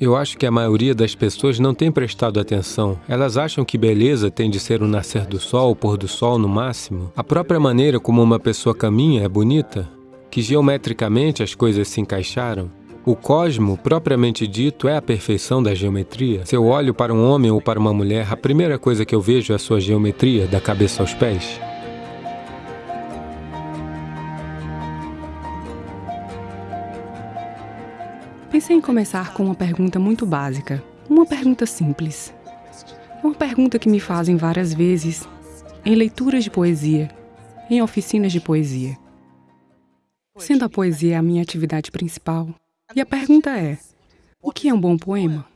Eu acho que a maioria das pessoas não tem prestado atenção. Elas acham que beleza tem de ser o nascer do sol, o pôr do sol no máximo. A própria maneira como uma pessoa caminha é bonita, que geometricamente as coisas se encaixaram. O cosmo, propriamente dito, é a perfeição da geometria. Se eu olho para um homem ou para uma mulher, a primeira coisa que eu vejo é a sua geometria, da cabeça aos pés. Pensei em começar com uma pergunta muito básica, uma pergunta simples. Uma pergunta que me fazem várias vezes em leituras de poesia, em oficinas de poesia. Sendo a poesia a minha atividade principal, e a pergunta é: o que é um bom poema?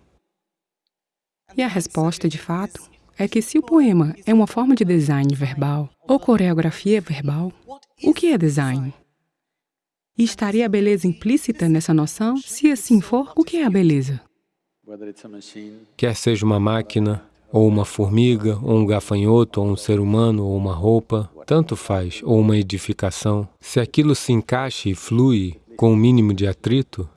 E a resposta, de fato, é que se o poema é uma forma de design verbal ou coreografia verbal, o que é design? E estaria a beleza implícita nessa noção? Se assim for, o que é a beleza? Quer seja uma máquina, ou uma formiga, ou um gafanhoto, ou um ser humano, ou uma roupa, tanto faz, ou uma edificação, se aquilo se encaixa e flui com o um mínimo de atrito,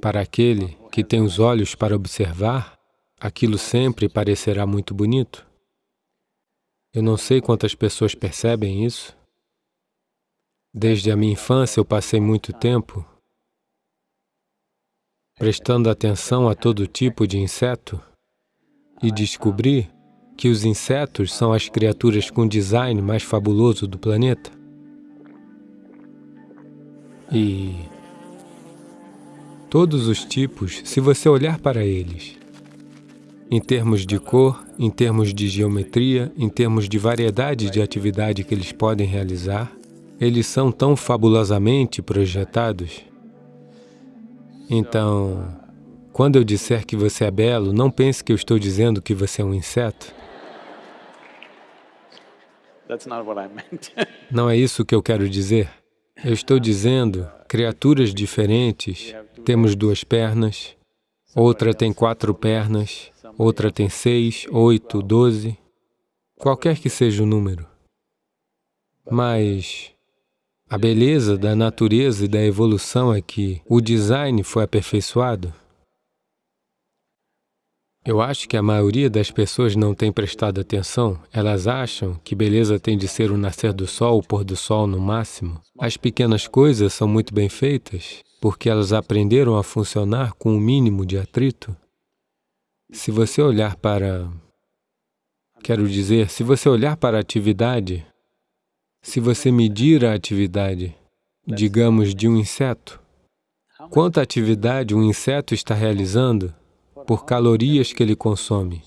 para aquele que tem os olhos para observar, aquilo sempre parecerá muito bonito. Eu não sei quantas pessoas percebem isso, Desde a minha infância eu passei muito tempo prestando atenção a todo tipo de inseto e descobri que os insetos são as criaturas com design mais fabuloso do planeta. E todos os tipos, se você olhar para eles, em termos de cor, em termos de geometria, em termos de variedade de atividade que eles podem realizar, eles são tão fabulosamente projetados. Então, quando eu disser que você é belo, não pense que eu estou dizendo que você é um inseto. Não é isso que eu quero dizer. Eu estou dizendo criaturas diferentes. Temos duas pernas, outra tem quatro pernas, outra tem seis, oito, doze, qualquer que seja o número. Mas a beleza da natureza e da evolução é que o design foi aperfeiçoado. Eu acho que a maioria das pessoas não tem prestado atenção. Elas acham que beleza tem de ser o nascer do sol, o pôr do sol no máximo. As pequenas coisas são muito bem feitas porque elas aprenderam a funcionar com o um mínimo de atrito. Se você olhar para... Quero dizer, se você olhar para a atividade se você medir a atividade, digamos, de um inseto, quanta atividade um inseto está realizando por calorias que ele consome?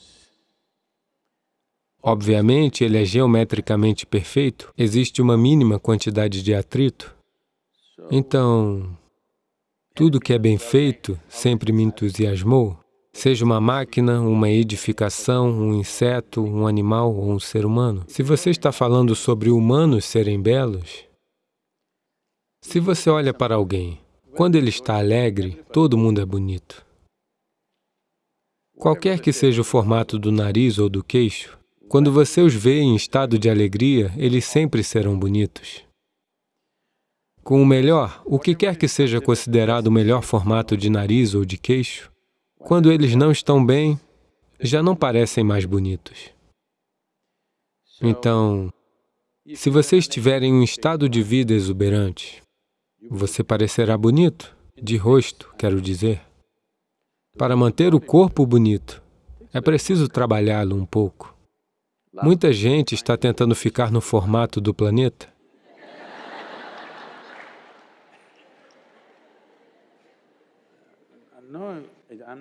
Obviamente, ele é geometricamente perfeito, existe uma mínima quantidade de atrito. Então, tudo que é bem feito sempre me entusiasmou. Seja uma máquina, uma edificação, um inseto, um animal ou um ser humano. Se você está falando sobre humanos serem belos, se você olha para alguém, quando ele está alegre, todo mundo é bonito. Qualquer que seja o formato do nariz ou do queixo, quando você os vê em estado de alegria, eles sempre serão bonitos. Com o melhor, o que quer que seja considerado o melhor formato de nariz ou de queixo, quando eles não estão bem, já não parecem mais bonitos. Então, se você estiver em um estado de vida exuberante, você parecerá bonito, de rosto, quero dizer. Para manter o corpo bonito, é preciso trabalhá-lo um pouco. Muita gente está tentando ficar no formato do planeta,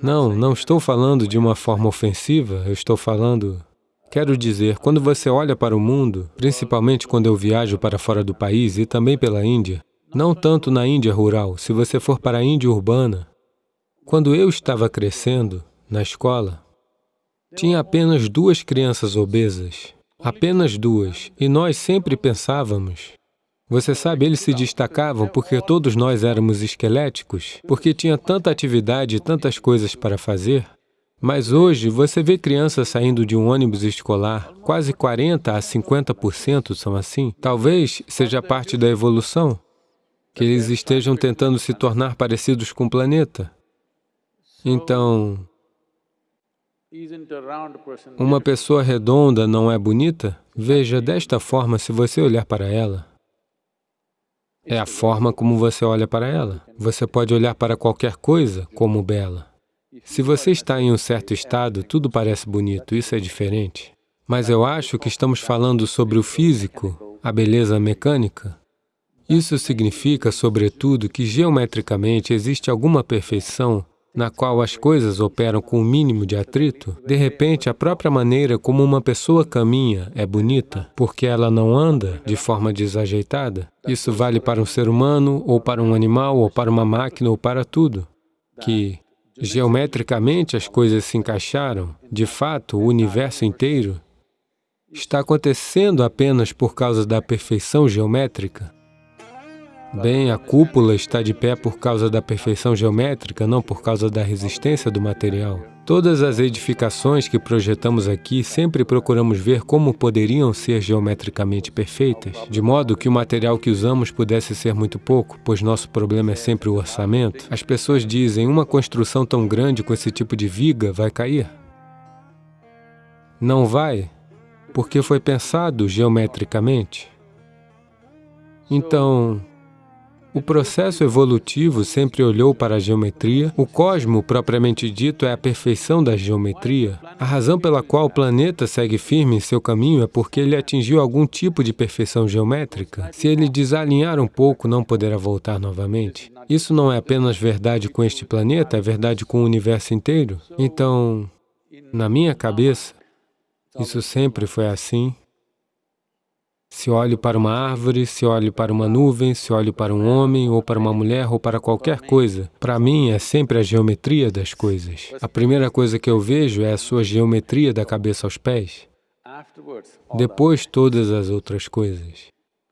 Não, não estou falando de uma forma ofensiva, eu estou falando... Quero dizer, quando você olha para o mundo, principalmente quando eu viajo para fora do país e também pela Índia, não tanto na Índia rural, se você for para a Índia urbana, quando eu estava crescendo, na escola, tinha apenas duas crianças obesas, apenas duas, e nós sempre pensávamos você sabe, eles se destacavam porque todos nós éramos esqueléticos, porque tinha tanta atividade e tantas coisas para fazer. Mas hoje, você vê crianças saindo de um ônibus escolar, quase 40% a 50% são assim. Talvez seja parte da evolução, que eles estejam tentando se tornar parecidos com o planeta. Então, uma pessoa redonda não é bonita? Veja, desta forma, se você olhar para ela, é a forma como você olha para ela. Você pode olhar para qualquer coisa como bela. Se você está em um certo estado, tudo parece bonito, isso é diferente. Mas eu acho que estamos falando sobre o físico, a beleza mecânica. Isso significa, sobretudo, que geometricamente existe alguma perfeição na qual as coisas operam com o mínimo de atrito, de repente a própria maneira como uma pessoa caminha é bonita, porque ela não anda de forma desajeitada. Isso vale para um ser humano, ou para um animal, ou para uma máquina, ou para tudo. Que geometricamente as coisas se encaixaram, de fato, o universo inteiro está acontecendo apenas por causa da perfeição geométrica. Bem, a cúpula está de pé por causa da perfeição geométrica, não por causa da resistência do material. Todas as edificações que projetamos aqui, sempre procuramos ver como poderiam ser geometricamente perfeitas, de modo que o material que usamos pudesse ser muito pouco, pois nosso problema é sempre o orçamento. As pessoas dizem, uma construção tão grande com esse tipo de viga vai cair. Não vai, porque foi pensado geometricamente. Então, o processo evolutivo sempre olhou para a geometria. O cosmo, propriamente dito, é a perfeição da geometria. A razão pela qual o planeta segue firme em seu caminho é porque ele atingiu algum tipo de perfeição geométrica. Se ele desalinhar um pouco, não poderá voltar novamente. Isso não é apenas verdade com este planeta, é verdade com o universo inteiro. Então, na minha cabeça, isso sempre foi assim. Se olho para uma árvore, se olho para uma nuvem, se olho para um homem, ou para uma mulher, ou para qualquer coisa, para mim é sempre a geometria das coisas. A primeira coisa que eu vejo é a sua geometria da cabeça aos pés. Depois, todas as outras coisas.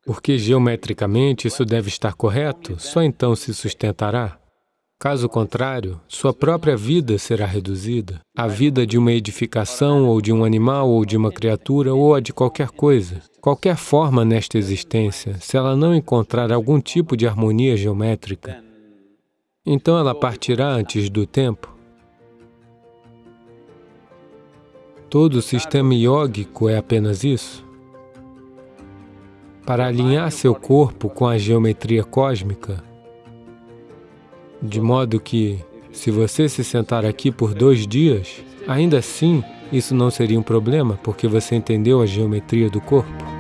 Porque geometricamente isso deve estar correto, só então se sustentará. Caso contrário, sua própria vida será reduzida. A vida de uma edificação, ou de um animal, ou de uma criatura, ou a de qualquer coisa. Qualquer forma nesta existência, se ela não encontrar algum tipo de harmonia geométrica, então ela partirá antes do tempo. Todo o sistema iógico é apenas isso. Para alinhar seu corpo com a geometria cósmica, de modo que, se você se sentar aqui por dois dias, ainda assim, isso não seria um problema, porque você entendeu a geometria do corpo.